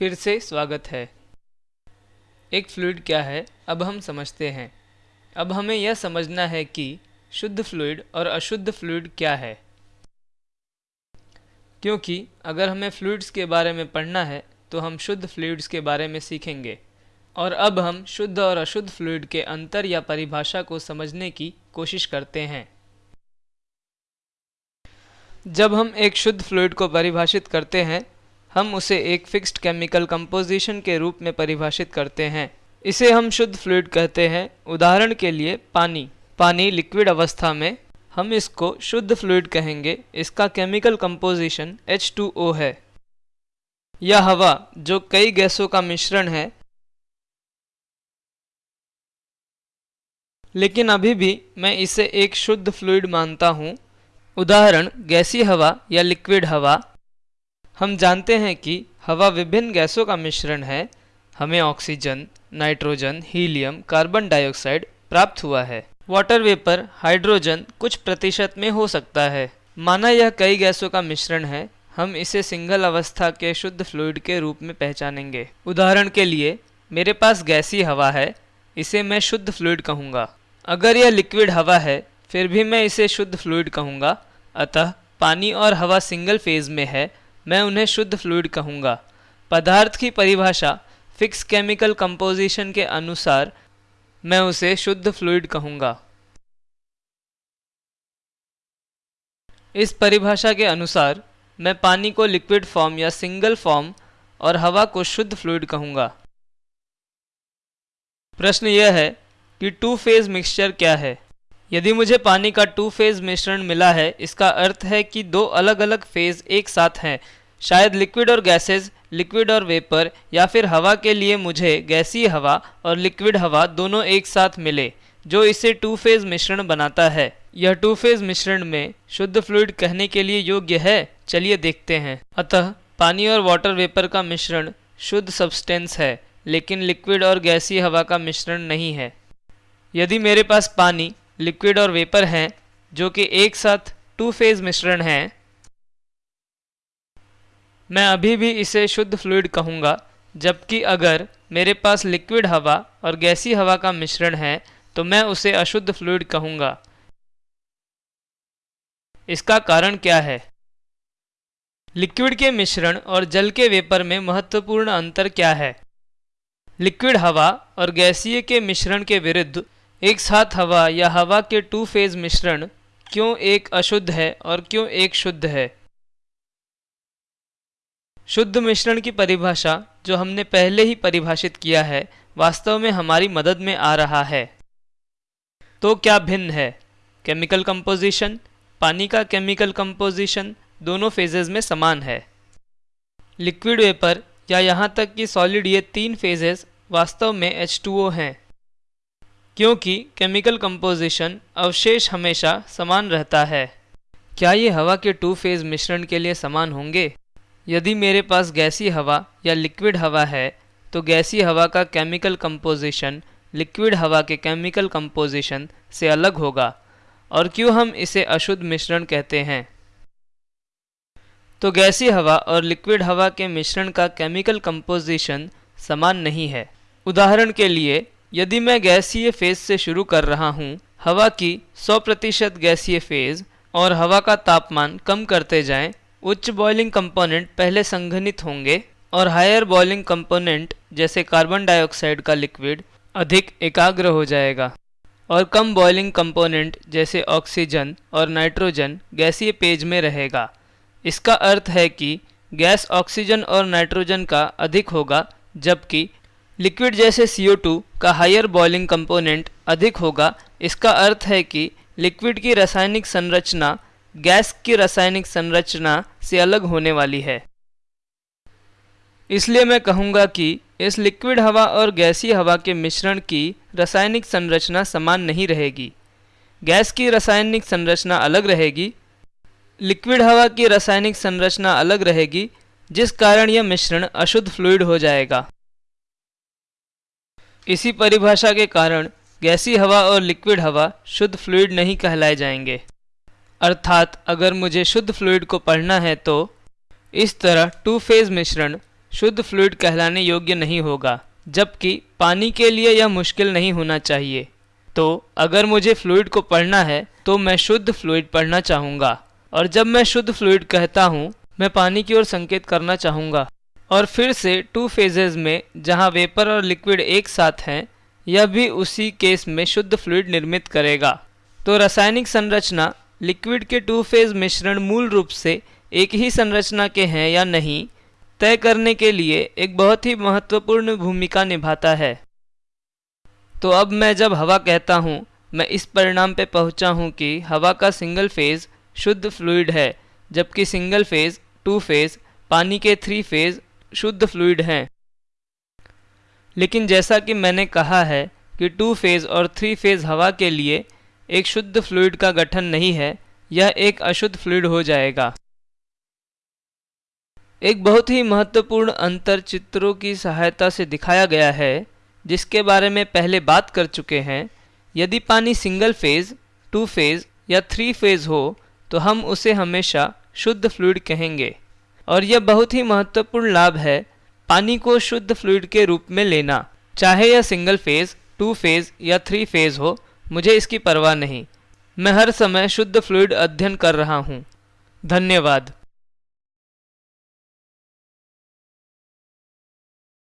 फिर से स्वागत है। एक फ्लूड क्या है, अब हम समझते हैं। अब हमें यह समझना है कि शुद्ध फ्लूइड और अशुद्ध फ्लूड क्या है। क्योंकि अगर हमें फ्लूड्स के बारे में पढ़ना है तो हम शुद्ध फ्लूड्स के बारे में सीखेंगे। और अब हम शुद्ध और अशुद्ध फ्लूड के अंतर या परिभाषा को समझने की कोशिश करते हैं। जब हम एक शुद्ध फ्लूड को परिभाषित करते हैं हम उसे एक फिक्स्ड केमिकल कंपोजिशन के रूप में परिभाषित करते हैं। इसे हम शुद्ध फ्लूड कहते हैं। उदाहरण के लिए पानी। पानी लिक्विड अवस्था में, हम इसको शुद्ध फ्लूड कहेंगे। इसका केमिकल कंपोजिशन H2O है। या हवा, जो कई गैसों का मिश्रण है। लेकिन अभी भी मैं इसे एक शुद्ध फ्लूड मानता हूँ। उदाहरण, गैसी हवा या लिक्विड हवा। हम जानते हैं कि हवा विभिन्न गैसों का मिश्रण है। हमें oxygen, nitrogen, helium, carbon dioxide प्राप्त हुआ है। वाटर वेपर, हाइड्रोजन कुछ प्रतिशत में हो सकता है। माना यह कई गैसों का मिश्रण है, हम इसे सिंगल अवस्था के शुद्ध फ्लूइड के रूप में पहचानेंगे। उदाहरण के लिए, मेरे पास गैसी हवा है, इसे मैं शुद्ध फ्लूइड कहूँगा। अगर यह लिक्विड हवा है, फिर भी मैं इसे शुद्ध फ्लूइड कहूँगा। अतः, पानी और हवा सिंगल फ़ेज़ में है मैं उन्हें शुद्ध फ्लूड कहूँगा। पदार्थ की परिभाषा फिक्स केमिकल कंपोजिशन के अनुसार मैं उसे शुद्ध फ्लूड कहूँगा। इस परिभाषा के अनुसार मैं पानी को लिक्विड फॉर्म या सिंगल फॉर्म और हवा को शुद्ध फ्लूड कहूँगा। प्रश्न यह है कि टू फ़ेज़ मिक्सचर क्या है? यदि मुझे पानी का टू फ़ेज़ मिश्रण मिला है, इसका अर्थ है कि दो अलग अलग फ़ेज़ एक साथ हैं। शायद लिक्विड और गैसेज लिक्विड और वेपर या फिर हवा के लिए मुझे गैसीय हवा और लिक्विड हवा दोनों एक साथ मिले, जो इसे टू फ़ेज़ मिश्रण बनाता है। यह टू फ़ेज़ मिश्रण में शुद्ध फ्लूइड कहने के लिए योग्य है? चलिए देखते हैं। अतः, पानी और वाटर वेपर का मिश्रण शुद्ध सब्सटेंस है, लेकिन लिक्विड और गैसीय हवा का मिश्रण नहीं है। यदि मेरे पास पानी लिक्विड और वेपर हैं, जो कि एक साथ टू फ़ेज़ मिश्रण हैं। मैं अभी भी इसे शुद्ध फ्लूड कहूँगा, जबकि अगर मेरे पास लिक्विड हवा और गैसी हवा का मिश्रण है तो मैं उसे अशुद्ध फ्लूड कहूँगा। इसका कारण क्या है? लिक्विड के मिश्रण और जल के वेपर में महत्वपूर्ण अंतर क्या है? लिक्विड हवा और गैसीय के मिश्रण के विरुद्ध एक साथ हवा या हवा के टू फ़ेज़ मिश्रण क्यों एक अशुद्ध है और क्यों एक शुद्ध है? शुद्ध मिश्रण की परिभाषा जो हमने पहले ही परिभाषित किया है, वास्तव में हमारी मदद में आ रहा है। तो क्या भिन्न है? केमिकल कंपोजिशन, पानी का केमिकल कंपोजिशन दोनों फेजेस में समान है। लिक्विड वेपर या यहाँ तक कि सॉलिड ये तीन फेजेस वास्तव में H2O हैं। क्योंकि केमिकल कंपोजिशन अवशेष हमेशा समान रहता है। क्या ये हवा के टू फ़ेज़ मिश्रण के लिए समान होंगे? यदि मेरे पास गैसी हवा या लिक्विड हवा है तो गैसी हवा का केमिकल कंपोजिशन लिक्विड हवा के केमिकल कंपोजिशन से अलग होगा। और क्यों हम इसे अशुद्ध मिश्रण कहते हैं? तो गैसी हवा और लिक्विड हवा के मिश्रण का केमिकल कंपोजिशन समान नहीं है। उदाहरण के लिए यदि मैं गैसीय फ़ेज़ से शुरू कर रहा हूँ, हवा की 100 प्रतिशत गैसीय फ़ेज़ और हवा का तापमान कम करते जाएँ, उच्च बॉइलिंग कंपोनेंट पहले संघनित होंगे और हायर बॉइलिंग कंपोनेंट जैसे कार्बन डाइऑक्साइड का लिक्विड अधिक एकाग्र हो जाएगा और कम बॉइलिंग कंपोनेंट जैसे ऑक्सीजन और नाइट्रोजन गैसीय पेज में रहेगा। इसका अर्थ है कि गैस ऑक्सीजन और नाइट्रोजन का अधिक होगा, जबकि लिक्विड जैसे CO2 का हायर बॉइलिंग कंपोनेंट अधिक होगा। इसका अर्थ है कि लिक्विड की रासायनिक संरचना गैस की रासायनिक संरचना से अलग होने वाली है। इसलिए मैं कहूँगा कि इस लिक्विड हवा और गैसीय हवा के मिश्रण की रासायनिक संरचना समान नहीं रहेगी। गैस की रासायनिक संरचना अलग रहेगी। लिक्विड हवा की रासायनिक संरचना अलग रहेगी, जिस कारण यह मिश्रण अशुद्ध फ्लूइड हो जाएगा। इसी परिभाषा के कारण गैसी हवा और लिक्विड हवा शुद्ध फ्लूइड नहीं कहलाए जाएँगे। अर्थात अगर मुझे शुद्ध फ्लूड को पढ़ना है तो इस तरह टू फ़ेज़ मिश्रण शुद्ध फ्लूइड कहलाने योग्य नहीं होगा, जबकि पानी के लिए यह मुश्किल नहीं होना चाहिए। तो अगर मुझे फ्लूइड को पढ़ना है तो मैं शुद्ध फ्लूड पढ़ना चाहूँगा, और जब मैं शुद्ध फ्लूइड कहता हूँ, मैं पानी की ओर संकेत करना चाहूँगा। और फिर से टू फेजेज में, जहाँ वेपर और लिक्विड एक साथ हैं, यह भी उसी केस में शुद्ध फ्लूड निर्मित करेगा। तो रासायनिक संरचना लिक्विड के टू फ़ेज़ मिश्रण मूल रूप से एक ही संरचना के हैं या नहीं, तय करने के लिए एक बहुत ही महत्वपूर्ण भूमिका निभाता है। तो अब मैं जब हवा कहता हूँ, मैं इस परिणाम पे पहुँचा हूँ कि हवा का सिंगल फ़ेज़ शुद्ध फ्लूड है, जबकि सिंगल फ़ेज़ टू फ़ेज़ पानी के थ्री फ़ेज़ शुद्ध फ्लूइड हैं। लेकिन जैसा कि मैंने कहा है कि टू फ़ेज़ और थ्री फ़ेज़ हवा के लिए एक शुद्ध फ्लूइड का गठन नहीं है, यह एक अशुद्ध फ्लूइड हो जाएगा। एक बहुत ही महत्वपूर्ण अंतर चित्रों की सहायता से दिखाया गया है, जिसके बारे में पहले बात कर चुके हैं। यदि पानी सिंगल फ़ेज़ टू फ़ेज़ या थ्री फ़ेज़ हो तो हम उसे हमेशा शुद्ध फ्लूइड कहेंगे। और यह बहुत ही महत्वपूर्ण लाभ है, पानी को शुद्ध फ्लूड के रूप में लेना। चाहे यह सिंगल फ़ेज़, टू फ़ेज़ या थ्री फ़ेज़ हो, मुझे इसकी परवाह नहीं। मैं हर समय शुद्ध फ्लूड अध्ययन कर रहा हूँ। धन्यवाद।